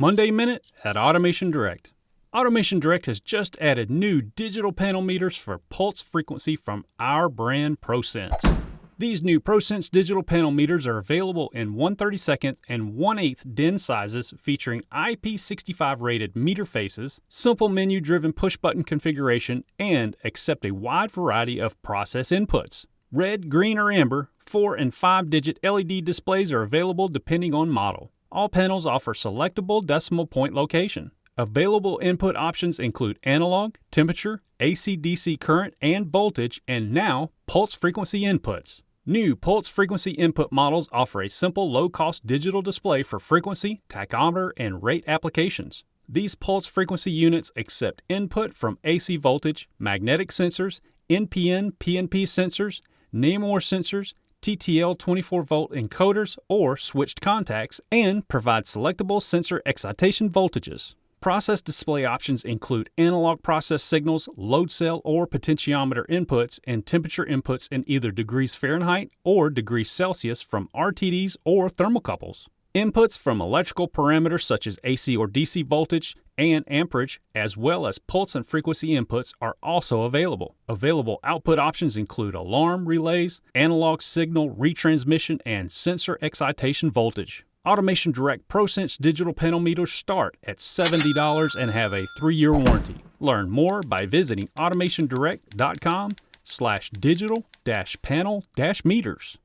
Monday Minute at Automation Direct. Automation Direct has just added new digital panel meters for pulse frequency from our brand ProSense. These new ProSense digital panel meters are available in 132nd and 1 8th DIN sizes featuring IP65 rated meter faces, simple menu driven push button configuration, and accept a wide variety of process inputs. Red, green, or amber, 4 and 5 digit LED displays are available depending on model. All panels offer selectable decimal point location. Available input options include analog, temperature, AC-DC current and voltage, and now pulse frequency inputs. New pulse frequency input models offer a simple low-cost digital display for frequency, tachometer, and rate applications. These pulse frequency units accept input from AC voltage, magnetic sensors, NPN PNP sensors, NAMUR sensors, TTL 24 volt encoders or switched contacts, and provide selectable sensor excitation voltages. Process display options include analog process signals, load cell or potentiometer inputs, and temperature inputs in either degrees Fahrenheit or degrees Celsius from RTDs or thermocouples. Inputs from electrical parameters such as AC or DC voltage and amperage, as well as pulse and frequency inputs, are also available. Available output options include alarm relays, analog signal retransmission, and sensor excitation voltage. Automation Direct ProSense digital panel meters start at $70 and have a three-year warranty. Learn more by visiting automationdirect.com slash digital dash panel dash meters.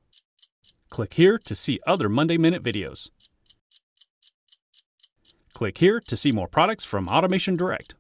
Click here to see other Monday Minute videos. Click here to see more products from Automation Direct.